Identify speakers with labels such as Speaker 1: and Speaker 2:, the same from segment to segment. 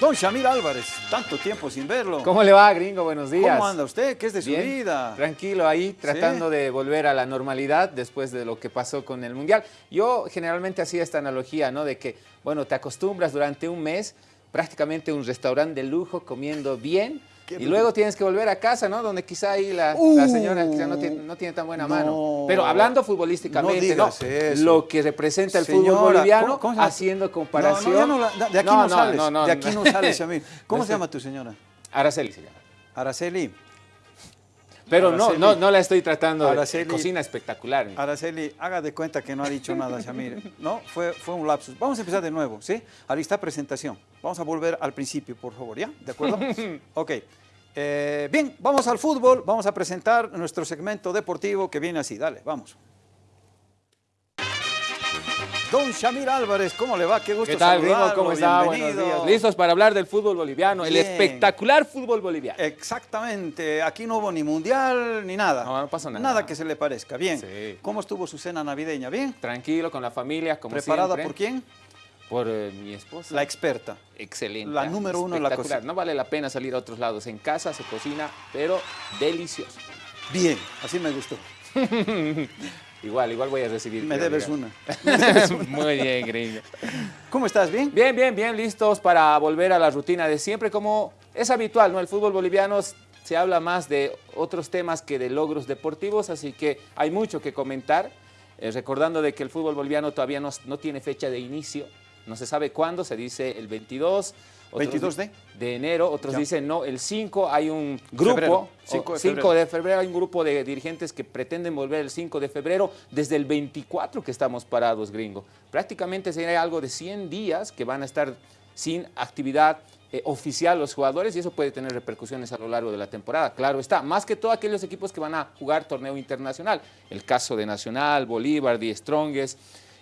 Speaker 1: Don Shamir Álvarez, tanto tiempo sin verlo.
Speaker 2: ¿Cómo le va, gringo? Buenos días.
Speaker 1: ¿Cómo anda usted? ¿Qué es de su
Speaker 2: Bien,
Speaker 1: vida?
Speaker 2: Tranquilo ahí, tratando de volver a la normalidad después de lo que pasó con el Mundial. Yo generalmente hacía esta analogía, ¿no? De que, bueno, te acostumbras durante un mes prácticamente a un restaurante de lujo comiendo bien y luego tienes que volver a casa, ¿no? Donde quizá ahí la, la
Speaker 1: Uh,
Speaker 2: señora quizá no, tiene, no tiene tan buena
Speaker 1: no.
Speaker 2: mano. Pero hablando futbolísticamente,
Speaker 1: No.
Speaker 2: Lo que representa el fútbol
Speaker 1: Señora,
Speaker 2: boliviano,
Speaker 1: ¿cómo- cómo se llama?
Speaker 2: haciendo
Speaker 1: No,
Speaker 2: comparación.
Speaker 1: no, ya de aquí no, sales.
Speaker 2: no, no,
Speaker 1: de aquí no,
Speaker 2: no.
Speaker 1: sales, Shamir. ¿Cómo
Speaker 2: No
Speaker 1: se
Speaker 2: sé.
Speaker 1: llama tu señora?
Speaker 2: Araceli se llama.
Speaker 1: Araceli.
Speaker 2: Pero no,
Speaker 1: Araceli.
Speaker 2: no, no la estoy tratando de cocina espectacular.
Speaker 1: Araceli, haga de cuenta que no ha dicho nada, Shamir. No, fue, fue un lapsus. Vamos a empezar de nuevo, ¿sí? Ahí está presentación. Vamos a volver al principio, por favor, ¿ya? ¿De acuerdo? ok. Eh, bien, vamos al fútbol. Vamos a presentar nuestro segmento deportivo que viene así. Dale, vamos. Don Shamir Álvarez, ¿cómo le va? Qué gusto
Speaker 2: ¿Qué tal,
Speaker 1: saludarlo,
Speaker 2: ¿Cómo está? Buenos días. ¿Listos para hablar del fútbol boliviano? El espectacular fútbol boliviano.
Speaker 1: Exactamente, aquí no hubo ni mundial ni nada.
Speaker 2: No, no pasó nada.
Speaker 1: Nada que se le parezca. Bien.
Speaker 2: Sí.
Speaker 1: ¿Cómo estuvo su cena navideña? ¿Bien?
Speaker 2: Tranquilo, con la familia, como
Speaker 1: ¿Preparada
Speaker 2: siempre.
Speaker 1: por quién?
Speaker 2: Por eh, mi esposa.
Speaker 1: La experta.
Speaker 2: Excelente.
Speaker 1: la número uno en la cocina.
Speaker 2: No vale la pena salir a otros lados. En casa se cocina, pero delicioso.
Speaker 1: Bien, así me gustó.
Speaker 2: Igual, igual voy a recibir.
Speaker 1: Me debes una.
Speaker 2: Muy bien, gringo.
Speaker 1: ¿Cómo estás? ¿Bien?
Speaker 2: Bien, bien, bien, listos para volver a la rutina de siempre. Como es habitual, ¿no? El fútbol boliviano se habla más de otros temas que de logros deportivos, así que hay mucho que comentar. Eh, recordando de que el fútbol boliviano todavía no, no tiene fecha de inicio, no se sabe cuándo, se dice el 22. Otros
Speaker 1: 22
Speaker 2: di-
Speaker 1: de?
Speaker 2: de enero, otros
Speaker 1: Ya.
Speaker 2: dicen no, el 5 hay un
Speaker 1: Febrero,
Speaker 2: grupo,
Speaker 1: 5 de
Speaker 2: 5
Speaker 1: febrero.
Speaker 2: de febrero hay un grupo de dirigentes que pretenden volver el 5 de febrero desde el 24 que estamos parados, gringo. Prácticamente sería algo de 100 días que van a estar sin actividad eh, oficial los jugadores y eso puede tener repercusiones a lo largo de la temporada. Claro está, más que todo aquellos equipos que van a jugar torneo internacional. El caso de Nacional, Bolívar, Die Strongest,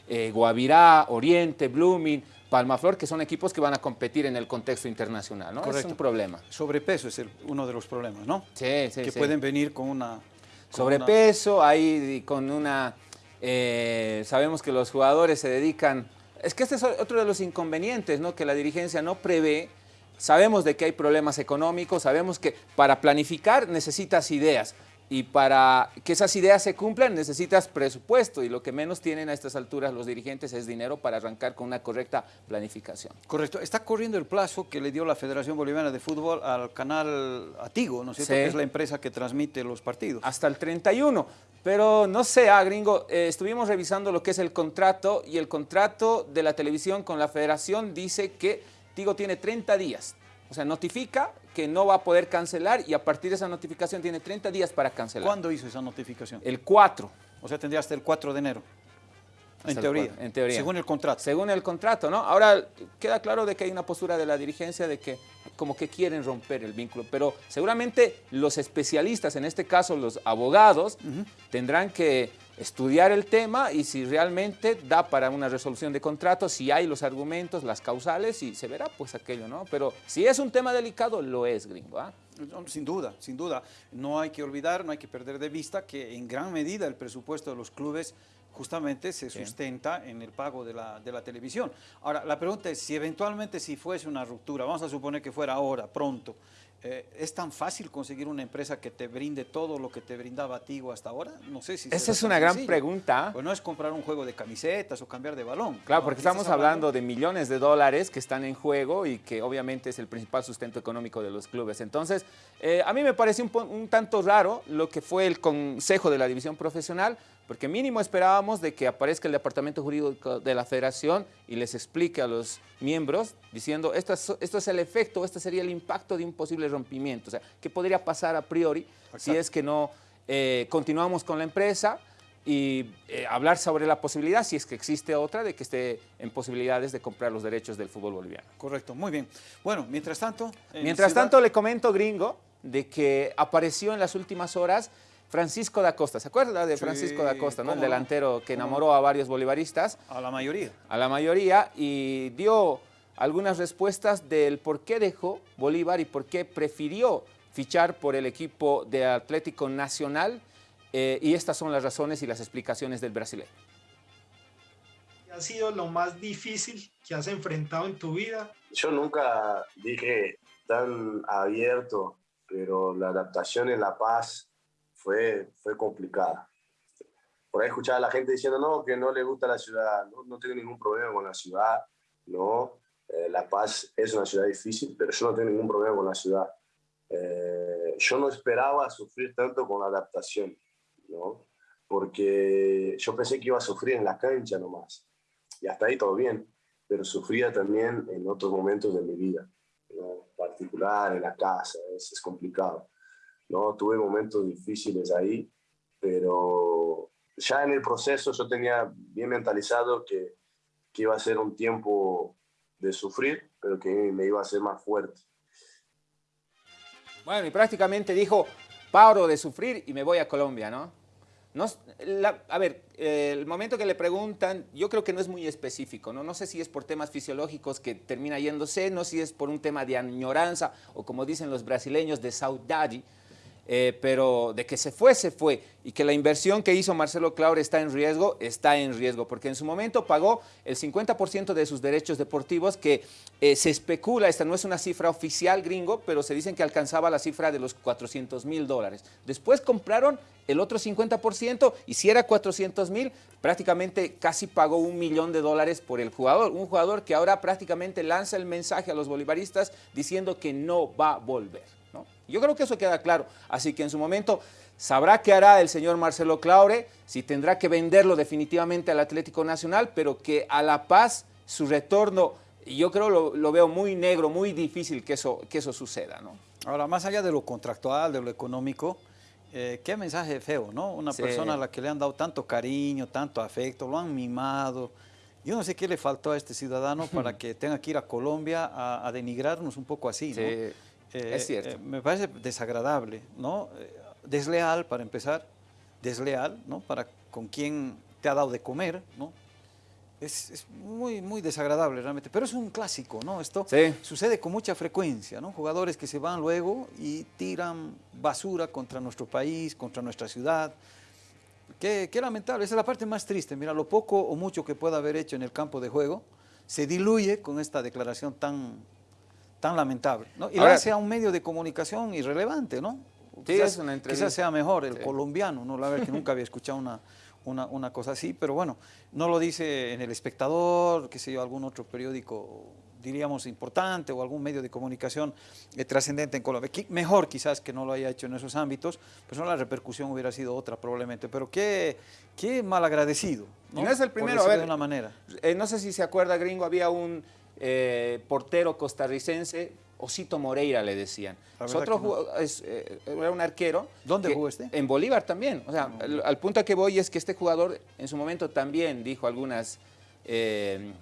Speaker 2: eh, Guavirá, Oriente, Blooming, Palmaflor, que son equipos que van a competir en el contexto internacional, ¿no? Es
Speaker 1: Correcto.
Speaker 2: un problema.
Speaker 1: Sobrepeso es el- uno de los problemas, ¿no?
Speaker 2: Sí, sí,
Speaker 1: que
Speaker 2: sí.
Speaker 1: pueden venir con una... con
Speaker 2: Sobrepeso, ahí con una... eh, sabemos que los jugadores se dedican... Es que este es otro de los inconvenientes, ¿no? Que la dirigencia no prevé. Sabemos de que hay problemas económicos, sabemos que para planificar necesitas ideas y para que esas ideas se cumplan necesitas presupuesto y lo que menos tienen a estas alturas los dirigentes es dinero para arrancar con una correcta planificación.
Speaker 1: Correcto. Está corriendo el plazo que le dio la Federación Boliviana de Fútbol al canal Atigo, ¿no es cierto?
Speaker 2: Sí.
Speaker 1: Que es la empresa que transmite los partidos.
Speaker 2: hasta el 31. Pero no sé, ah, gringo, eh, estuvimos revisando lo que es el contrato y el contrato de la televisión con la federación dice que Tigo tiene 30 días. O sea, notifica que no va a poder cancelar y a partir de esa notificación tiene 30 días para cancelar.
Speaker 1: ¿Cuándo hizo esa notificación?
Speaker 2: El 4,
Speaker 1: O sea, tendría hasta el 4 de enero. En teoría.
Speaker 2: en teoría.
Speaker 1: Según el contrato.
Speaker 2: según el contrato, ¿no? Ahora queda claro de que hay una postura de la dirigencia de que como que quieren romper el vínculo, pero seguramente los especialistas, en este caso los abogados, tendrán que estudiar el tema y si realmente da para una resolución de contrato, si hay los argumentos, las causales y se verá pues aquello, ¿no? Pero si es un tema delicado, lo es, gringo, ¿ah?
Speaker 1: Sin duda, sin duda. No hay que olvidar, no hay que perder de vista que en gran medida el presupuesto de los clubes justamente se sustenta en el pago de la, de la televisión. Ahora, la pregunta es, si eventualmente si fuese una ruptura, vamos a suponer que fuera ahora, pronto, eh, ¿es tan fácil conseguir una empresa que te brinde todo lo que te brindaba Tigo hasta ahora? No sé si
Speaker 2: Esa es una gran
Speaker 1: sencillo.
Speaker 2: pregunta.
Speaker 1: Pues no es comprar un juego de camisetas o cambiar de balón.
Speaker 2: Claro,
Speaker 1: No,
Speaker 2: porque estamos hablando de millones de dólares que están en juego y que obviamente es el principal sustento económico de los clubes. Entonces, eh, a mí me parece un tanto raro lo que fue el consejo de la división profesional, porque mínimo esperábamos de que aparezca el departamento jurídico de la federación y les explique a los miembros diciendo esto es, esto es el efecto, este sería el impacto de un posible rompimiento. O sea, ¿qué podría pasar a priori si es que no eh, continuamos con la empresa? y eh, hablar sobre la posibilidad, si es que existe otra, de que esté en posibilidades de comprar los derechos del fútbol boliviano.
Speaker 1: Correcto, muy bien. Bueno, mientras tanto... en
Speaker 2: Mientras
Speaker 1: Ciudad-
Speaker 2: tanto, le comento, gringo, de que apareció en las últimas horas Francisco da Costa. ¿Se acuerda de
Speaker 1: Sí,
Speaker 2: Francisco da Costa, ¿no? el delantero que enamoró a varios bolivaristas?
Speaker 1: A la mayoría.
Speaker 2: a la mayoría y dio algunas respuestas del por qué dejó Bolívar y por qué prefirió fichar por el equipo de Atlético Nacional eh, y estas son las razones y las explicaciones del brasileño.
Speaker 3: ha sido lo más difícil que has enfrentado en tu vida?
Speaker 4: Yo nunca dije tan abierto, pero la adaptación en La Paz fue, fue complicada. Por ahí escuchaba a la gente diciendo, no, que no le gusta la ciudad, no, no tengo ningún problema con la ciudad, no, eh, La Paz es una ciudad difícil, pero yo no tengo ningún problema con la ciudad. Eh, yo no esperaba sufrir tanto con la adaptación, ¿no? porque yo pensé que iba a sufrir en la cancha nomás, y hasta ahí todo bien, pero sufría también en otros momentos de mi vida, ¿no? particular, en la casa, es, es complicado. ¿no? Tuve momentos difíciles ahí, pero ya en el proceso yo tenía bien mentalizado que, que iba a ser un tiempo de sufrir, pero que me iba a hacer más fuerte.
Speaker 2: Bueno, y prácticamente dijo, paro de sufrir y me voy a Colombia, ¿no? No, a ver, el momento que le preguntan, yo creo que no es muy específico, ¿no? No sé si es por temas fisiológicos que termina yéndose, no sé si es por un tema de añoranza o como dicen los brasileños, de saudade, eh, pero de que se fue, se fue. Y que la inversión que hizo Marcelo Claure está en riesgo, está en riesgo, porque en su momento pagó el 50% de sus derechos deportivos, que eh, se especula, esta no es una cifra oficial gringo, pero se dicen que alcanzaba la cifra de los 400 mil dólares. Después compraron el otro 50% y si era 400 mil, prácticamente casi pagó un millón de dólares por el jugador. Un jugador que ahora prácticamente lanza el mensaje a los bolivaristas diciendo que no va a volver. Yo creo que eso queda claro. Así que en su momento sabrá qué hará el señor Marcelo Claure, si tendrá que venderlo definitivamente al Atlético Nacional, pero que a La Paz su retorno, yo creo lo, lo veo muy negro, muy difícil que eso, que eso suceda. ¿no?
Speaker 1: Ahora, más allá de lo contractual, de lo económico, eh, qué mensaje feo, ¿no? Una persona a la que le han dado tanto cariño, tanto afecto, lo han mimado. Yo no sé qué le faltó a este ciudadano para que tenga que ir a Colombia a, a denigrarnos un poco así, ¿no?
Speaker 2: Eh, es cierto. Eh,
Speaker 1: me parece desagradable, ¿no? Eh, desleal, para empezar, desleal, ¿no? Para con quien te ha dado de comer, ¿no? Es, es, muy, muy desagradable realmente, pero es un clásico, ¿no? Esto sucede con mucha frecuencia, ¿no? Jugadores que se van luego y tiran basura contra nuestro país, contra nuestra ciudad. Qué, qué lamentable, esa es la parte más triste. Mira, lo poco o mucho que pueda haber hecho en el campo de juego se diluye con esta declaración tan, tan lamentable. ¿no? Y Ahora, sea un medio de comunicación irrelevante, ¿no?
Speaker 2: Sí, quizás, es una
Speaker 1: quizás sea mejor el sí. colombiano, ¿no? La verdad que nunca había escuchado una, una, una, cosa así, pero bueno, no lo dice en El Espectador, qué sé yo, algún otro periódico, diríamos, importante o algún medio de comunicación eh, trascendente en Colombia. Mejor quizás que no lo haya hecho en esos ámbitos, pues no la repercusión hubiera sido otra probablemente, pero qué, qué mal agradecido.
Speaker 2: ¿no? no es el primero, a ver,
Speaker 1: de una manera.
Speaker 2: Eh, no sé si se acuerda, gringo, había un eh, portero costarricense, Osito Moreira le decían. Otro no. es, eh, era un arquero.
Speaker 1: ¿Dónde jugó este?
Speaker 2: En Bolívar también. O sea, no. al, al, punto a que voy es que este jugador en su momento también dijo algunas, eh,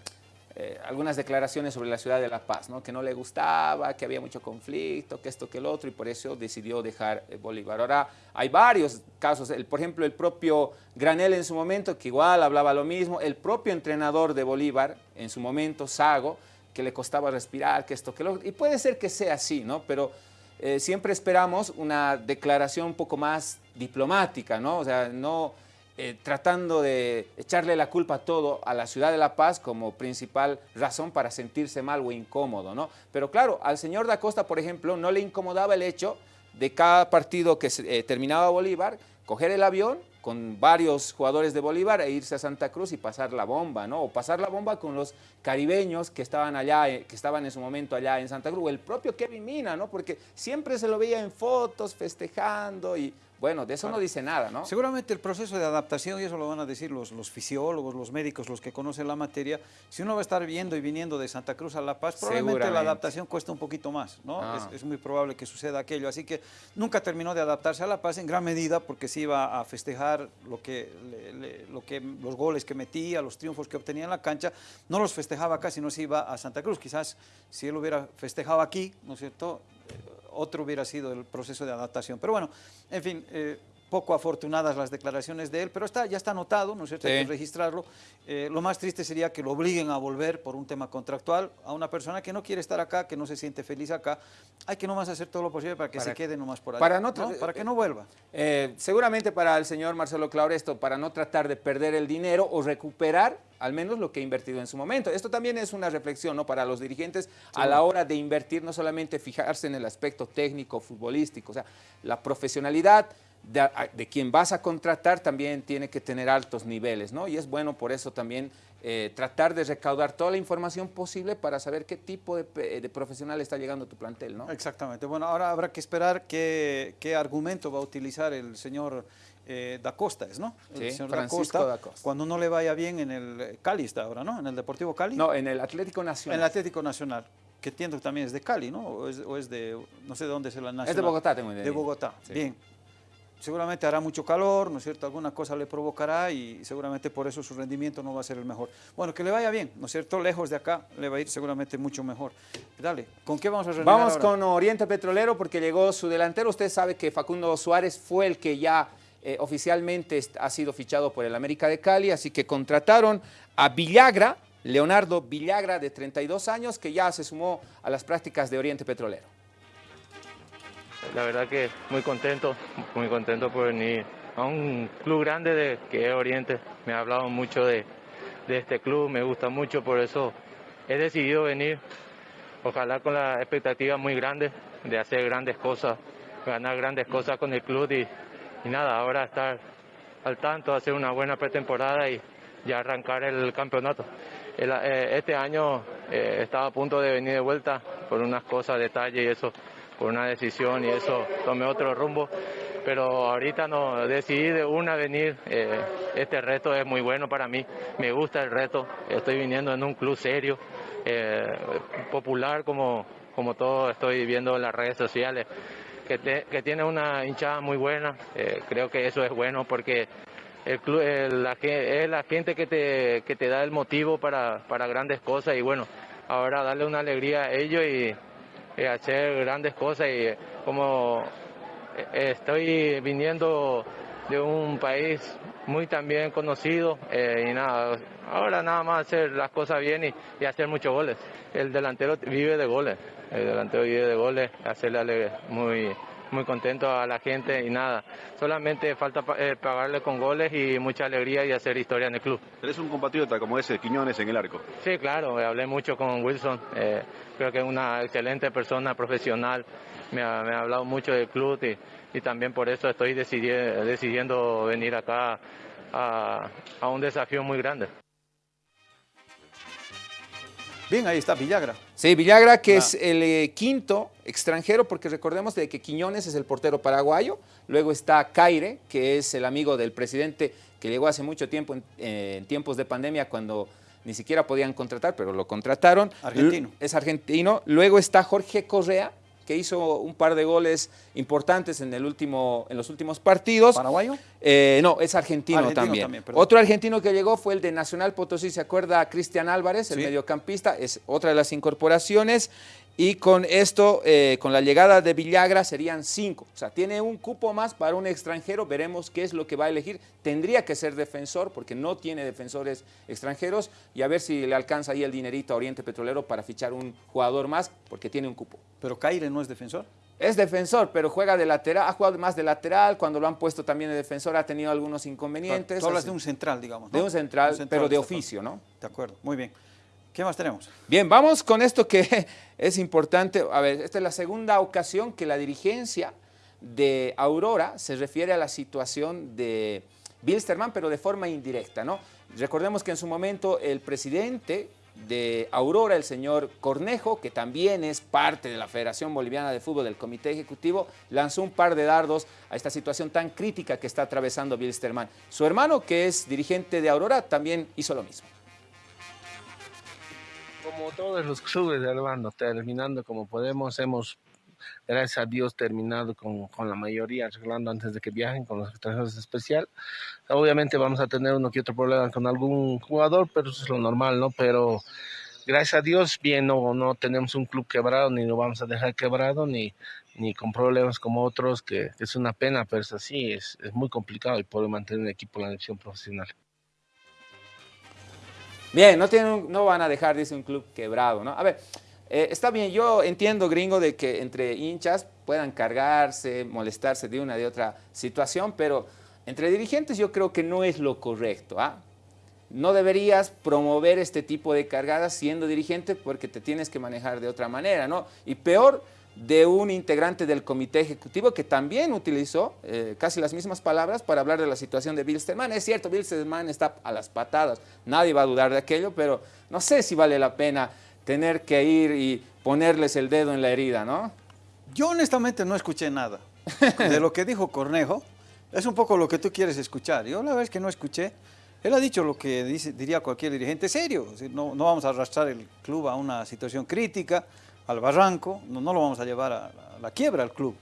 Speaker 2: eh, algunas declaraciones sobre la ciudad de La Paz, ¿no? que no le gustaba, que había mucho conflicto, que esto, que el otro, y por eso decidió dejar eh, Bolívar. Ahora, hay varios casos, el, por ejemplo, el propio Granel en su momento, que igual hablaba lo mismo, el propio entrenador de Bolívar en su momento, Sago, que le costaba respirar, que esto, que lo y puede ser que sea así, ¿no? Pero eh, siempre esperamos una declaración un poco más diplomática, ¿no? O sea, no eh, tratando de echarle la culpa a todo a la ciudad de La Paz como principal razón para sentirse mal o incómodo, ¿no? Pero claro, al señor da Costa, por ejemplo, no le incomodaba el hecho de cada partido que eh, terminaba Bolívar, coger el avión con varios jugadores de Bolívar e irse a Santa Cruz y pasar la bomba, ¿no? O pasar la bomba con los caribeños que estaban allá, eh, que estaban en su momento allá en Santa Cruz, o el propio Kevin Mina, ¿no? Porque siempre se lo veía en fotos, festejando y bueno, de eso claro. no dice nada, ¿no?
Speaker 1: Seguramente el proceso de adaptación, y eso lo van a decir los, los, fisiólogos, los médicos, los que conocen la materia, si uno va a estar viendo y viniendo de Santa Cruz a La Paz, probablemente la adaptación cuesta un poquito más, ¿no? Ah. Es, es, muy probable que suceda aquello. Así que nunca terminó de adaptarse a La Paz en gran medida porque se iba a festejar lo que, le, le, lo que, los goles que metía, los triunfos que obtenía en la cancha, no los festejaba acá, sino se iba a Santa Cruz. Quizás si él hubiera festejado aquí, ¿no es cierto?, otro hubiera sido el proceso de adaptación. Pero bueno, en fin, eh, poco afortunadas las declaraciones de él, pero está, ya está anotado, ¿no es cierto? Hay que registrarlo. Eh, lo más triste sería que lo obliguen a volver por un tema contractual a una persona que no quiere estar acá, que no se siente feliz acá. Hay que nomás hacer todo lo posible para que se quede nomás por ahí.
Speaker 2: Para, no,
Speaker 1: para que no vuelva.
Speaker 2: Eh, seguramente para el señor Marcelo Clauresto, para no tratar de perder el dinero o recuperar al menos lo que ha invertido en su momento. Esto también es una reflexión ¿no? para los dirigentes a la hora de invertir, no solamente fijarse en el aspecto técnico, futbolístico, o sea, la profesionalidad, de, quien vas a contratar también tiene que tener altos niveles, ¿no? Y es bueno por eso también eh, tratar de recaudar toda la información posible para saber qué tipo de, profesional está llegando a tu plantel, ¿no?
Speaker 1: Exactamente. Bueno, ahora habrá que esperar qué, qué argumento va a utilizar el señor eh, da Costa, ¿no?
Speaker 2: El señor Francisco da Costa,
Speaker 1: Cuando no le vaya bien en el Cali está ahora, ¿no? En el Deportivo Cali.
Speaker 2: No, en el Atlético Nacional.
Speaker 1: En el Atlético Nacional que entiendo también es de Cali, ¿no? O es, de, no sé de dónde es la nacional.
Speaker 2: Es de Bogotá, tengo idea.
Speaker 1: De Bogotá, bien seguramente hará mucho calor, ¿no es cierto? Alguna cosa le provocará y seguramente por eso su rendimiento no va a ser el mejor. Bueno, que le vaya bien, ¿no es cierto? Lejos de acá le va a ir seguramente mucho mejor. Dale, ¿con qué vamos a
Speaker 2: reunir Vamos con Oriente Petrolero porque llegó su delantero. Usted sabe que Facundo Suárez fue el que ya eh, oficialmente ha sido fichado por el América de Cali, así que contrataron a Villagra, Leonardo Villagra, de 32 años, que ya se sumó a las prácticas de Oriente Petrolero
Speaker 5: la verdad que muy contento, muy contento por venir a un club grande de, que es Oriente. Me ha hablado mucho de, este club, me gusta mucho, por eso he decidido venir. Ojalá con la expectativa muy grande de hacer grandes cosas, ganar grandes cosas con el club y, nada, ahora estar al tanto, hacer una buena pretemporada y ya arrancar el campeonato. Eh, este año eh, estaba a punto de venir de vuelta por unas cosas, detalles y eso por una decisión y eso tomé otro rumbo. Pero ahorita no, decidí de una venir. Eh, este reto es muy bueno para mí, me gusta el reto. Estoy viniendo en un club serio, eh, popular como, como todo estoy viendo en las redes sociales, que, que tiene una hinchada muy buena. Eh, creo que eso es bueno porque el club, la, es la gente que te, que te da el motivo para, para grandes cosas y bueno, ahora darle una alegría a ellos y eh, hacer grandes cosas y eh, como eh, estoy viniendo de un país muy también conocido y nada, ahora nada más hacer las cosas bien y, hacer muchos goles. El delantero vive de goles, el delantero vive de goles, hacerle muy, muy contento a la gente y nada, solamente falta eh, pagarle con goles y mucha alegría y hacer historia en el club.
Speaker 6: ¿Eres un compatriota como ese, Quiñones, en el arco?
Speaker 5: Sí, claro, hablé mucho con Wilson, eh, creo que es una excelente persona, profesional, me ha, hablado mucho del club y, también por eso estoy decidiendo venir acá a, a un desafío muy grande.
Speaker 1: Bien, ahí está Villagra.
Speaker 2: Sí, Villagra que es el eh, quinto extranjero, porque recordemos de que Quiñones es el portero paraguayo, luego está Caire, que es el amigo del presidente que llegó hace mucho tiempo, en, en tiempos de pandemia, cuando ni siquiera podían contratar, pero lo contrataron.
Speaker 1: Argentino.
Speaker 2: Es argentino. Luego está Jorge Correa, que hizo un par de goles importantes en, el último, en los últimos partidos.
Speaker 1: ¿Paraguayo?
Speaker 2: Eh, no, es argentino, también. Otro argentino que llegó fue el de Nacional Potosí, ¿se acuerda? Cristian Álvarez, el mediocampista, es otra de las incorporaciones. Y con esto, eh, con la llegada de Villagra, serían cinco. O sea, tiene un cupo más para un extranjero. Veremos qué es lo que va a elegir. Tendría que ser defensor, porque no tiene defensores extranjeros. Y a ver si le alcanza ahí el dinerito a Oriente Petrolero para fichar un jugador más, porque tiene un cupo.
Speaker 1: ¿Pero Caire no es defensor?
Speaker 2: Es defensor, pero juega de lateral, ha jugado más de lateral, cuando lo han puesto también de defensor ha tenido algunos inconvenientes.
Speaker 1: Tú hablas de un central, digamos.
Speaker 2: De un central, pero de oficio, ¿no?
Speaker 1: De acuerdo, muy bien. ¿Qué más tenemos?
Speaker 2: Bien, vamos con esto que es importante. A ver, esta es la segunda ocasión que la dirigencia de Aurora se refiere a la situación de Bilsterman, pero de forma indirecta, ¿no? Recordemos que en su momento el presidente de Aurora, el señor Cornejo, que también es parte de la Federación Boliviana de Fútbol del Comité Ejecutivo, lanzó un par de dardos a esta situación tan crítica que está atravesando Bilsterman. Su hermano, que es dirigente de Aurora, también hizo lo mismo
Speaker 7: como todos los clubes, hermano, terminando como podemos, hemos, gracias a Dios, terminado con, con, la mayoría, arreglando antes de que viajen con los extranjeros especial. Obviamente vamos a tener uno que otro problema con algún jugador, pero eso es lo normal, ¿no? Pero gracias a Dios, bien, no, no tenemos un club quebrado, ni lo vamos a dejar quebrado, ni, ni con problemas como otros, que, es una pena, pero es así, es, es muy complicado y poder mantener un equipo en la división profesional.
Speaker 2: Bien, no, van a dejar, dice un club quebrado, ¿no? A ver, eh, está bien, yo entiendo, gringo, de que entre hinchas puedan cargarse, molestarse de una de otra situación, pero entre dirigentes yo creo que no es lo correcto, ¿ah? No deberías promover este tipo de cargadas siendo dirigente porque te tienes que manejar de otra manera, ¿no? Y peor, de un integrante del comité ejecutivo que también utilizó eh, casi las mismas palabras para hablar de la situación de Bilsterman. Es cierto, Bilsterman está a las patadas, nadie va a dudar de aquello, pero no sé si vale la pena tener que ir y ponerles el dedo en la herida, ¿no?
Speaker 1: Yo honestamente no escuché nada de lo que dijo Cornejo. Es un poco lo que tú quieres escuchar. Yo la verdad es que no escuché. Él ha dicho lo que diría cualquier dirigente serio. No, no vamos a arrastrar el club a una situación crítica al barranco, no, no lo vamos a llevar a, la quiebra al club.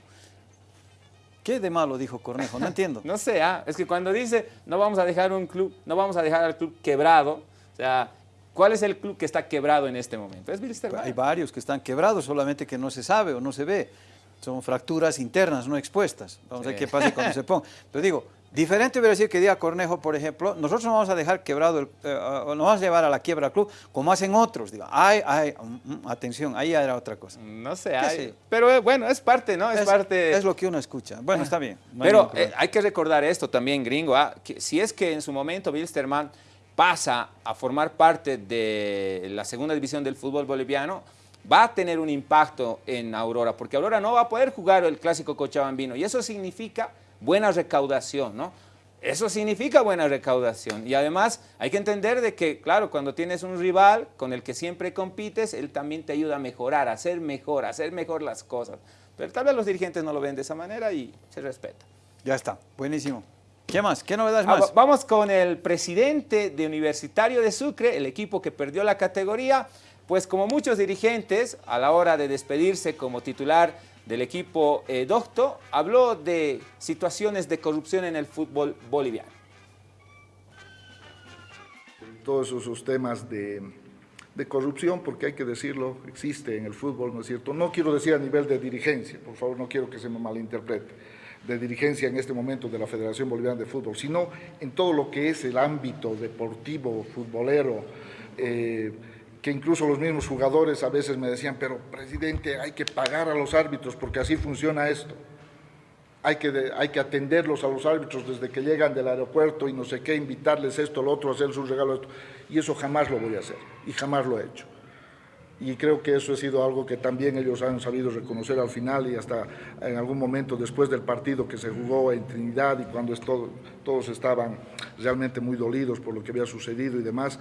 Speaker 1: ¿Qué de malo dijo Cornejo? No entiendo.
Speaker 2: no sé, ah, es que cuando dice no vamos a dejar un club, no vamos a dejar al club quebrado, o sea, ¿cuál es el club que está quebrado en este momento? Es
Speaker 1: Hay varios que están quebrados, solamente que no se sabe o no se ve. Son fracturas internas, no expuestas. Vamos a ver qué pasa cuando se ponga. Pero digo, Diferente hubiera decir que diga Cornejo, por ejemplo, nosotros no vamos a dejar quebrado, el, eh, no vamos a llevar a la quiebra al club, como hacen otros. Digo, ay, ay, mm, mm, atención, ahí era otra cosa.
Speaker 2: No sé, hay, pero eh, bueno, es parte, ¿no? Es, parte...
Speaker 1: Es lo que uno escucha. Bueno, está bien.
Speaker 2: pero eh, hay, que recordar esto también, gringo, ¿ah? que si es que en su momento Bilsterman pasa a formar parte de la segunda división del fútbol boliviano, va a tener un impacto en Aurora, porque Aurora no va a poder jugar el clásico cochabambino, y eso significa buena recaudación, ¿no? Eso significa buena recaudación y además hay que entender de que, claro, cuando tienes un rival con el que siempre compites, él también te ayuda a mejorar, a hacer mejor, a hacer mejor las cosas. Pero tal vez los dirigentes no lo ven de esa manera y se respeta.
Speaker 1: Ya está, buenísimo. ¿Qué más? ¿Qué novedades ah, más?
Speaker 2: vamos con el presidente de Universitario de Sucre, el equipo que perdió la categoría. Pues como muchos dirigentes, a la hora de despedirse como titular del equipo eh, Docto, habló de situaciones de corrupción en el fútbol boliviano.
Speaker 8: Todos esos temas de, corrupción, porque hay que decirlo, existe en el fútbol, ¿no es cierto? No quiero decir a nivel de dirigencia, por favor, no quiero que se me malinterprete, de dirigencia en este momento de la Federación Boliviana de Fútbol, sino en todo lo que es el ámbito deportivo, futbolero, eh, que incluso los mismos jugadores a veces me decían, pero presidente, hay que pagar a los árbitros porque así funciona esto. Hay que, hay que atenderlos a los árbitros desde que llegan del aeropuerto y no sé qué, invitarles esto, lo otro, hacer sus regalos. Y eso jamás lo voy a hacer y jamás lo he hecho. Y creo que eso ha sido algo que también ellos han sabido reconocer al final y hasta en algún momento después del partido que se jugó en Trinidad y cuando todos estaban realmente muy dolidos por lo que había sucedido y demás,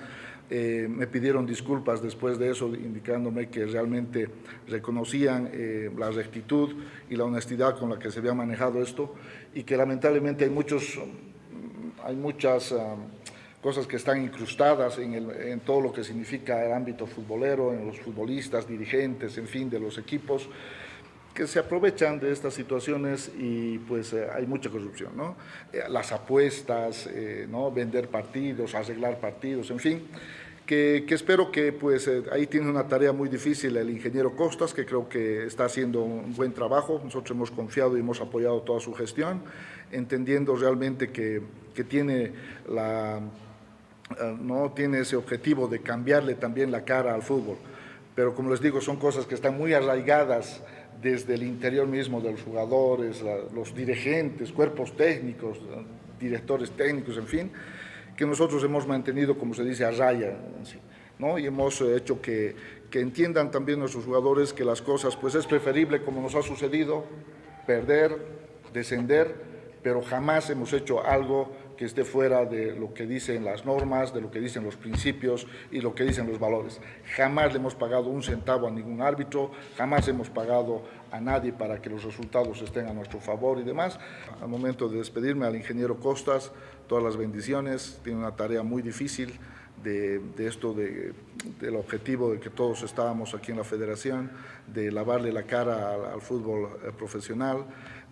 Speaker 8: eh, me pidieron disculpas después de eso, indicándome que realmente reconocían eh, la rectitud y la honestidad con la que se había manejado esto y que lamentablemente hay, muchos, hay muchas ah, cosas que están incrustadas en, en, todo lo que significa el ámbito futbolero, en los futbolistas, dirigentes, en fin, de los equipos que se aprovechan de estas situaciones y pues eh, hay mucha corrupción, ¿no? las apuestas, ¿no? Vender partidos, arreglar partidos, en fin que, espero que pues eh, ahí tiene una tarea muy difícil el ingeniero Costas, que creo que está haciendo un buen trabajo. Nosotros hemos confiado y hemos apoyado toda su gestión, entendiendo realmente que, tiene la, eh, no tiene ese objetivo de cambiarle también la cara al fútbol. Pero como les digo, son cosas que están muy arraigadas desde el interior mismo de los jugadores, los dirigentes, cuerpos técnicos, directores técnicos, en fin, que nosotros hemos mantenido, como se dice, a raya, ¿no? y hemos hecho que, que entiendan también nuestros jugadores que las cosas, pues es preferible, como nos ha sucedido, perder, descender, pero jamás hemos hecho algo que esté fuera de lo que dicen las normas, de lo que dicen los principios y lo que dicen los valores. Jamás le hemos pagado un centavo a ningún árbitro, jamás hemos pagado a nadie para que los resultados estén a nuestro favor y demás. Al momento de despedirme al ingeniero Costas, todas las bendiciones, tiene una tarea muy difícil de, esto, de, del objetivo de que todos estábamos aquí en la federación, de lavarle la cara al, fútbol eh, profesional,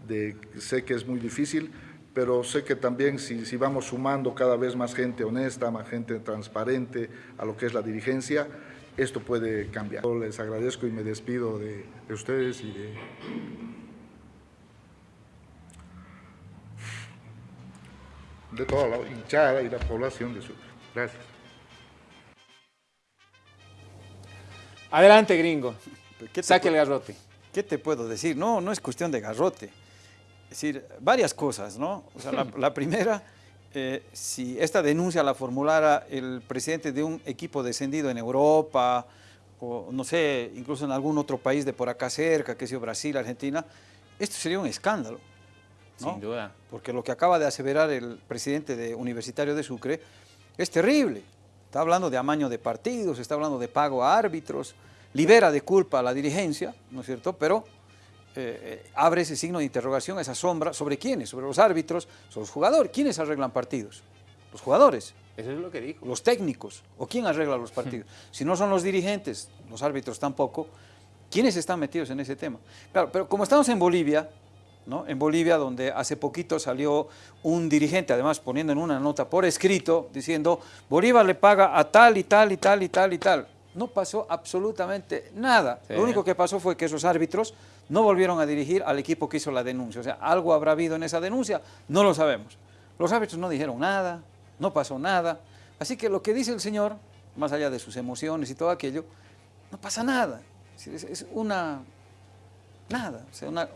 Speaker 8: de, sé que es muy difícil, pero sé que también si, si vamos sumando cada vez más gente honesta, más gente transparente a lo que es la dirigencia, esto puede cambiar. Yo Les agradezco y me despido de, ustedes y de... de toda la hinchada y la población de Sucre. Gracias.
Speaker 2: Adelante, gringo. Saque el garrote.
Speaker 1: ¿Qué te puedo decir? No, no es cuestión de garrote. Es decir, varias cosas, ¿no? O sea, la, la primera, eh, si esta denuncia la formulara el presidente de un equipo descendido en Europa, o no sé, incluso en algún otro país de por acá cerca, que sea Brasil, Argentina, esto sería un escándalo. ¿no?
Speaker 2: Sin duda.
Speaker 1: Porque lo que acaba de aseverar el presidente de Universitario de Sucre es terrible. Está hablando de amaño de partidos, está hablando de pago a árbitros, libera de culpa a la dirigencia, ¿no es cierto? Pero eh, eh, abre ese signo de interrogación, esa sombra, ¿sobre quiénes? Sobre los árbitros, sobre los jugadores. ¿Quiénes arreglan partidos? Los jugadores,
Speaker 2: Eso es lo que dijo.
Speaker 1: los técnicos, o quién arregla los partidos. Si no son los dirigentes, los árbitros tampoco, ¿quiénes están metidos en ese tema? Claro, pero como estamos en Bolivia, ¿no? En Bolivia, donde hace poquito salió un dirigente, además poniendo en una nota por escrito, diciendo, Bolívar le paga a tal y tal y tal y tal y tal. No pasó absolutamente nada.
Speaker 2: Sí.
Speaker 1: Lo único que pasó fue que esos árbitros no volvieron a dirigir al equipo que hizo la denuncia. O sea, algo habrá habido en esa denuncia, no lo sabemos. Los árbitros no dijeron nada, no pasó nada. Así que lo que dice el señor, más allá de sus emociones y todo aquello, no pasa nada. Es, una... Nada. O sea, una,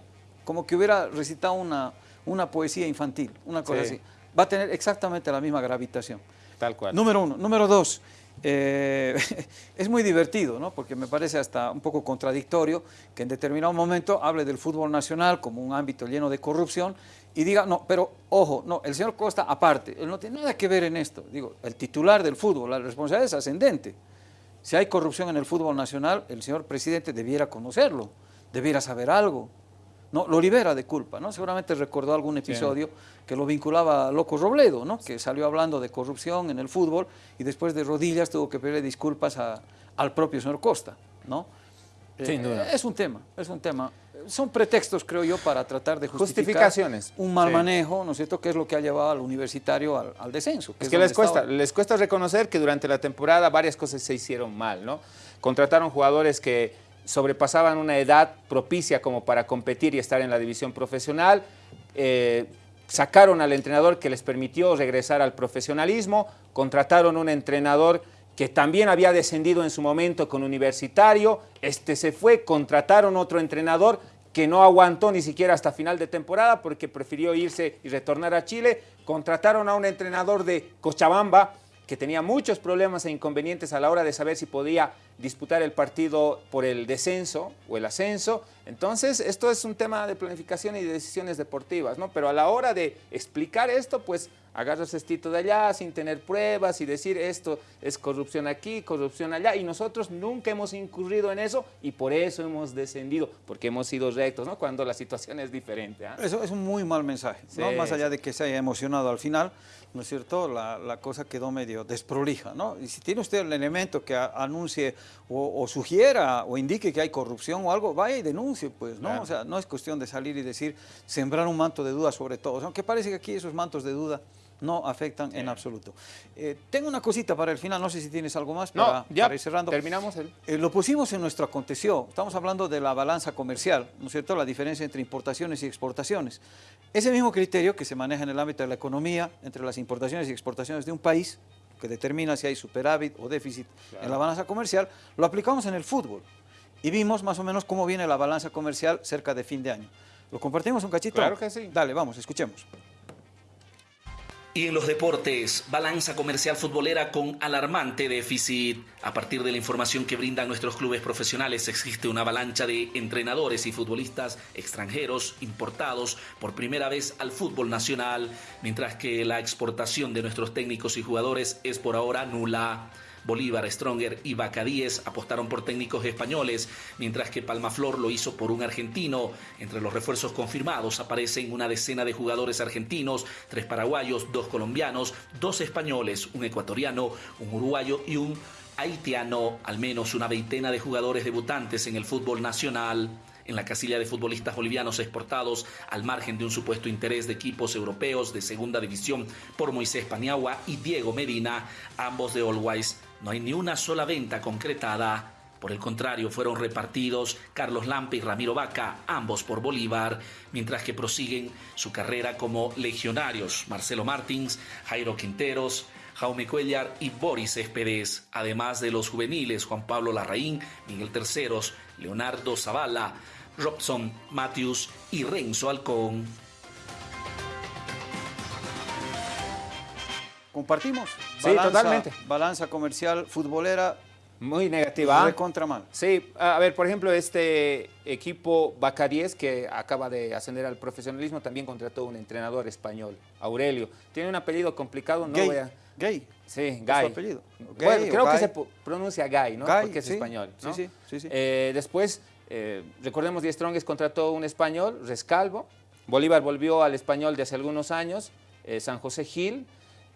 Speaker 1: como que hubiera recitado una, una poesía infantil, una cosa
Speaker 2: Sí.
Speaker 1: así. Va a tener exactamente la misma gravitación.
Speaker 2: Tal cual.
Speaker 1: Número uno. Número dos, eh, es muy divertido, ¿no? porque me parece hasta un poco contradictorio que en determinado momento hable del fútbol nacional como un ámbito lleno de corrupción y diga, no, pero ojo, no, el señor Costa aparte, él no tiene nada que ver en esto. Digo, el titular del fútbol, la responsabilidad es ascendente. Si hay corrupción en el fútbol nacional, el señor presidente debiera conocerlo, debiera saber algo. No, lo libera de culpa, ¿no? Seguramente recordó algún episodio que lo vinculaba a Loco Robledo, ¿no? Que salió hablando de corrupción en el fútbol y después de rodillas tuvo que pedirle disculpas a- al propio señor Costa, ¿no?
Speaker 2: Sin
Speaker 1: Eh,
Speaker 2: duda.
Speaker 1: Es un tema, es un tema. Son pretextos, creo yo, para tratar de justificar
Speaker 2: Justificaciones.
Speaker 1: un mal
Speaker 2: Sí.
Speaker 1: manejo, ¿no es cierto?, que es lo que ha llevado al universitario al, al descenso.
Speaker 2: Es
Speaker 1: es
Speaker 2: que les cuesta,
Speaker 1: estaba.
Speaker 2: les cuesta reconocer que durante la temporada varias cosas se hicieron mal, ¿no? Contrataron jugadores que sobrepasaban una edad propicia como para competir y estar en la división profesional. eh, sacaron al entrenador que les permitió regresar al profesionalismo. Contrataron un entrenador que también había descendido en su momento con Universitario. Este se fue, contrataron otro entrenador que no aguantó ni siquiera hasta final de temporada porque prefirió irse y retornar a Chile. Contrataron a un entrenador de Cochabamba que tenía muchos problemas e inconvenientes a la hora de saber si podía disputar el partido por el descenso o el ascenso. Entonces, esto es un tema de planificación y de decisiones deportivas, ¿no? Pero a la hora de explicar esto, pues agarras estito de allá sin tener pruebas y decir esto es corrupción aquí, corrupción allá. Y nosotros nunca hemos incurrido en eso y por eso hemos descendido, porque hemos sido rectos, ¿no? Cuando la situación es diferente. ¿ah?
Speaker 1: Eso es un muy mal mensaje, ¿no? Más allá de que se haya emocionado al final, ¿no es cierto? La, la cosa quedó medio desprolija, ¿no? Y si tiene usted el elemento que a- anuncie o, o sugiera o indique que hay corrupción o algo, vaya y denuncie, pues, ¿no?
Speaker 2: Claro.
Speaker 1: O sea, no es cuestión de salir y decir, sembrar un manto de duda sobre todo, aunque parece que aquí esos mantos de duda no afectan en absoluto. Eh, tengo una cosita para el final, no sé si tienes algo más para,
Speaker 2: No, ya
Speaker 1: para ir cerrando.
Speaker 2: terminamos el...
Speaker 1: Eh, lo pusimos en nuestro aconteció. Estamos hablando de la balanza comercial, ¿no es cierto? La diferencia entre importaciones y exportaciones. Ese mismo criterio que se maneja en el ámbito de la economía, entre las importaciones y exportaciones de un país, que determina si hay superávit o déficit en la balanza comercial, lo aplicamos en el fútbol. Y vimos más o menos cómo viene la balanza comercial cerca de fin de año. ¿Lo compartimos un cachito?
Speaker 2: Claro que sí.
Speaker 1: Dale, vamos, escuchemos.
Speaker 9: Y en los deportes, balanza comercial futbolera con alarmante déficit. A partir de la información que brindan nuestros clubes profesionales, existe una avalancha de entrenadores y futbolistas extranjeros importados por primera vez al fútbol nacional, mientras que la exportación de nuestros técnicos y jugadores es por ahora nula. Bolívar, Stronger y Bacadíes apostaron por técnicos españoles, mientras que Palmaflor lo hizo por un argentino. Entre los refuerzos confirmados aparecen una decena de jugadores argentinos, tres paraguayos, dos colombianos, dos españoles, un ecuatoriano, un uruguayo y un haitiano, al menos una veintena de jugadores debutantes en el fútbol nacional en la casilla de futbolistas bolivianos exportados al margen de un supuesto interés de equipos europeos de segunda división por Moisés Paniagua y Diego Medina, ambos de Always. No hay ni una sola venta concretada. Por el contrario, fueron repartidos Carlos Lampe y Ramiro Vaca, ambos por Bolívar, mientras que prosiguen su carrera como legionarios Marcelo Martins, Jairo Quinteros, Jaume Cuellar y Boris Espedes, además de los juveniles Juan Pablo Larraín, Miguel Terceros, Leonardo Zavala, Robson Matthews y Renzo Alcón.
Speaker 1: Compartimos.
Speaker 2: Sí, totalmente.
Speaker 1: Balanza comercial futbolera
Speaker 2: muy negativa.
Speaker 1: De contra mal.
Speaker 2: Sí, a ver, por ejemplo, este equipo Bacaríes, que acaba de ascender al profesionalismo, también contrató un entrenador español, Aurelio. Tiene un apellido complicado, no
Speaker 1: Gay.
Speaker 2: voy a...
Speaker 1: Gay.
Speaker 2: Sí, Gay.
Speaker 1: su apellido?
Speaker 2: Bueno,
Speaker 1: Gay
Speaker 2: creo que se pronuncia Gay, ¿no?
Speaker 1: Gay,
Speaker 2: Porque es
Speaker 1: sí.
Speaker 2: español. ¿no?
Speaker 1: Sí, sí, sí, sí.
Speaker 2: Eh, después, eh, recordemos, Die Strongest contrató un español, Rescalvo. Bolívar volvió al español de hace algunos años, eh, San José Gil.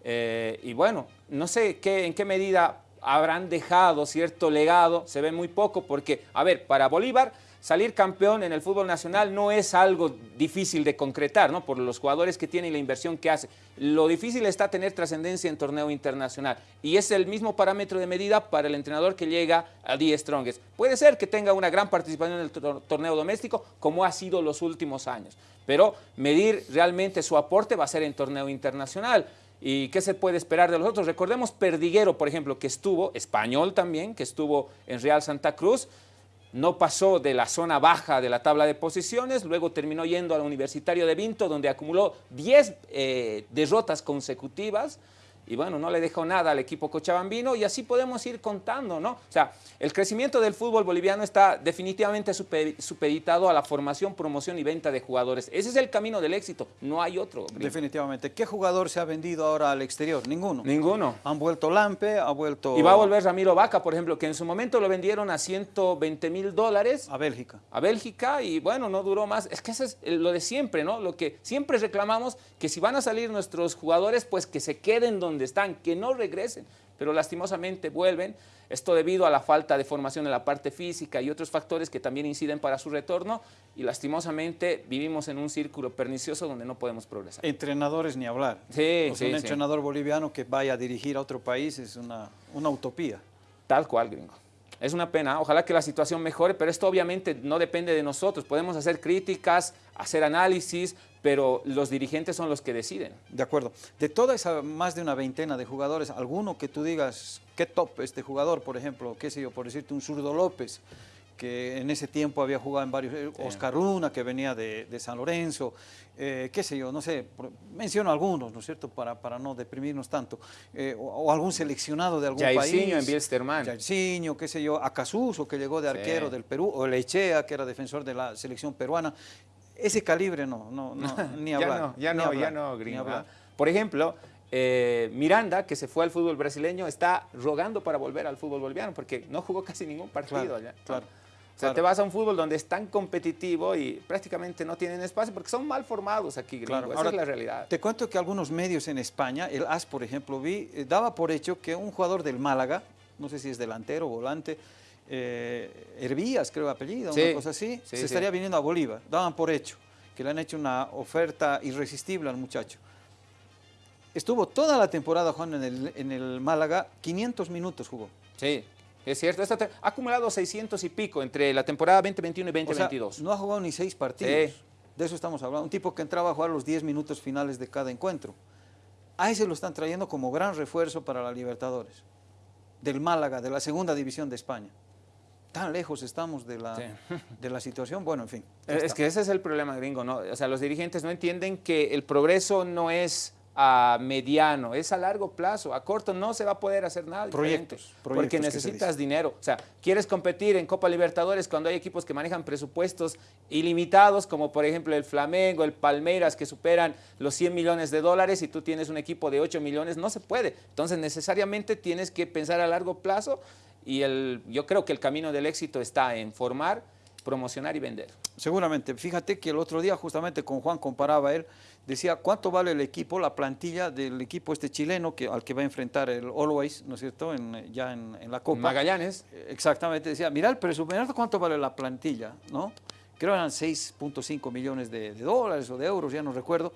Speaker 2: Eh, y bueno, no sé qué, en qué medida habrán dejado cierto legado, se ve muy poco, porque, a ver, para Bolívar salir campeón en el fútbol nacional no es algo difícil de concretar, ¿no? Por los jugadores que tiene y la inversión que hace. Lo difícil está tener trascendencia en torneo internacional y es el mismo parámetro de medida para el entrenador que llega a Die Strongest. Puede ser que tenga una gran participación en el tor- torneo doméstico, como ha sido los últimos años, pero medir realmente su aporte va a ser en torneo internacional. ¿Y qué se puede esperar de los otros? Recordemos Perdiguero, por ejemplo, que estuvo, español también, que estuvo en Real Santa Cruz, no pasó de la zona baja de la tabla de posiciones, luego terminó yendo al Universitario de Vinto, donde acumuló 10 eh, derrotas consecutivas, y bueno, no le dejó nada al equipo cochabambino, y así podemos ir contando, ¿no? O sea, el crecimiento del fútbol boliviano está definitivamente super- supeditado a la formación, promoción y venta de jugadores. Ese es el camino del éxito, no hay otro. gringo.
Speaker 1: Definitivamente. ¿Qué jugador se ha vendido ahora al exterior? Ninguno.
Speaker 2: Ninguno.
Speaker 1: Han vuelto Lampe, ha vuelto...
Speaker 2: Y va a volver Ramiro Vaca, por ejemplo, que en su momento lo vendieron a 120 mil dólares
Speaker 1: A Bélgica.
Speaker 2: a Bélgica y bueno, no duró más. Es que eso es lo de siempre, ¿no? Lo que siempre reclamamos, que si van a salir nuestros jugadores, pues que se queden donde están, que no regresen. Pero lastimosamente vuelven. Esto debido a la falta de formación en la parte física y otros factores que también inciden para su retorno. Y lastimosamente vivimos en un círculo pernicioso donde no podemos progresar.
Speaker 1: Entrenadores ni hablar.
Speaker 2: Sí,
Speaker 1: O sea,
Speaker 2: sí,
Speaker 1: un
Speaker 2: sí.
Speaker 1: entrenador boliviano que vaya a dirigir a otro país es una, una utopía.
Speaker 2: Tal cual, gringo. Es una pena, ojalá que la situación mejore, pero esto obviamente no depende de nosotros. Podemos hacer críticas, hacer análisis, pero los dirigentes son los que deciden.
Speaker 1: De acuerdo. De toda esa más de una veintena de jugadores, alguno que tú digas, qué top este jugador, por ejemplo, qué sé yo, por decirte un zurdo López, que en ese tiempo había jugado en varios, eh, Oscar Luna, que venía de, de San Lorenzo, eh, qué sé yo, no sé, menciono algunos, ¿no es cierto?, para, para no deprimirnos tanto, Eh, o, o algún seleccionado de algún
Speaker 2: Jairzinho
Speaker 1: país.
Speaker 2: en Bielsterman.
Speaker 1: Jairzinho, qué sé yo, Acasuso, que llegó de
Speaker 2: Sí.
Speaker 1: arquero del Perú, o Lechea, que era defensor de la selección peruana. Ese calibre no, no, no ni
Speaker 2: ya
Speaker 1: hablar.
Speaker 2: no, ya no,
Speaker 1: hablar,
Speaker 2: ya no, gringo. Por ejemplo, eh, Miranda, que se fue al fútbol brasileño, está rogando para volver al fútbol boliviano porque no jugó casi ningún partido
Speaker 1: Claro,
Speaker 2: allá.
Speaker 1: claro,
Speaker 2: O sea,
Speaker 1: claro.
Speaker 2: te vas a un fútbol donde es tan competitivo y prácticamente no tienen espacio porque son mal formados aquí, gringo.
Speaker 1: Claro.
Speaker 2: Esa
Speaker 1: Ahora,
Speaker 2: es la realidad.
Speaker 1: Te cuento que algunos medios en España, el AS, por ejemplo, vi, eh, daba por hecho que un jugador del Málaga, no sé si es delantero o volante, eh, Hervías, creo apellido,
Speaker 2: Sí,
Speaker 1: una cosa así,
Speaker 2: sí,
Speaker 1: se
Speaker 2: sí.
Speaker 1: estaría viniendo a Bolívar. Daban por hecho que le han hecho una oferta irresistible al muchacho. Estuvo toda la temporada jugando en el, en el Málaga, 500 minutos jugó.
Speaker 2: Sí, es cierto. Ha acumulado 600 y pico entre la temporada 2021 y
Speaker 1: O sea,
Speaker 2: 2022.
Speaker 1: no ha jugado ni seis partidos.
Speaker 2: Sí.
Speaker 1: De eso estamos hablando. Un tipo que entraba a jugar los 10 minutos finales de cada encuentro. A ese lo están trayendo como gran refuerzo para la Libertadores. Del Málaga, de la segunda división de España. Tan lejos estamos de la,
Speaker 2: Sí.
Speaker 1: de la situación. Bueno, en fin.
Speaker 2: Eh, Es
Speaker 1: está.
Speaker 2: que ese es el problema gringo, ¿no? O sea, los dirigentes no entienden que el progreso no es a mediano, es a largo plazo. A corto no se va a poder hacer nada.
Speaker 1: Proyectos,
Speaker 2: Porque
Speaker 1: proyectos que se
Speaker 2: necesitas dinero. O sea, quieres competir en Copa Libertadores cuando hay equipos que manejan presupuestos ilimitados, como por ejemplo el Flamengo, el Palmeiras, que superan los 100 millones de dólares y tú tienes un equipo de 8 millones, no se puede. Entonces, necesariamente tienes que pensar a largo plazo y el, yo creo que el camino del éxito está en formar, promocionar y vender.
Speaker 1: Seguramente. Fíjate que el otro día justamente con Juan comparaba él, decía cuánto vale el equipo, la plantilla del equipo este chileno que, al que va a enfrentar el Always, ¿no es cierto?, en, ya en, en la Copa.
Speaker 2: Magallanes.
Speaker 1: Eh, Exactamente, decía, mira el presupuesto, ¿cuánto vale la plantilla? ¿no? Creo que eran 6.5 millones de, de dólares o de euros, ya no recuerdo.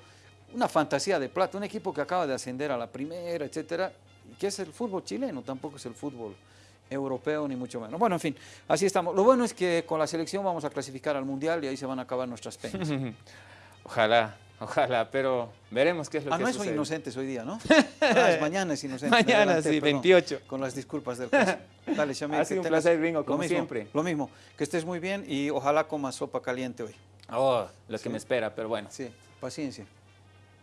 Speaker 1: Una fantasía de plata, un equipo que acaba de ascender a la primera, etcétera, que es el fútbol chileno, tampoco es el fútbol europeo, ni mucho menos. Bueno, en fin, así estamos. Lo bueno es que con la selección vamos a clasificar al Mundial y ahí se van a acabar nuestras penas.
Speaker 2: Ojalá, ojalá, pero veremos qué es lo
Speaker 1: ah,
Speaker 2: que
Speaker 1: no
Speaker 2: sucede.
Speaker 1: es inocentes hoy día, ¿no? Ah, es mañana es inocente.
Speaker 2: Mañana, sí,
Speaker 1: perdón,
Speaker 2: 28.
Speaker 1: Con las disculpas del caso. Dale, Shamil,
Speaker 2: Ha sido un placer, Gringo,
Speaker 1: lo
Speaker 2: como
Speaker 1: mismo,
Speaker 2: siempre.
Speaker 1: Lo mismo, que estés muy bien y ojalá comas sopa caliente hoy.
Speaker 2: Oh, lo
Speaker 1: Sí.
Speaker 2: que me espera, pero bueno.
Speaker 1: Sí, paciencia.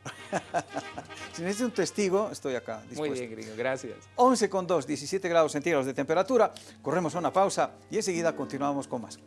Speaker 1: si necesitas un testigo, estoy acá,
Speaker 2: Muy bien, Gringo, gracias.
Speaker 1: 11 con 2, 17 grados centígrados de temperatura. Corremos a una pausa y enseguida continuamos con más.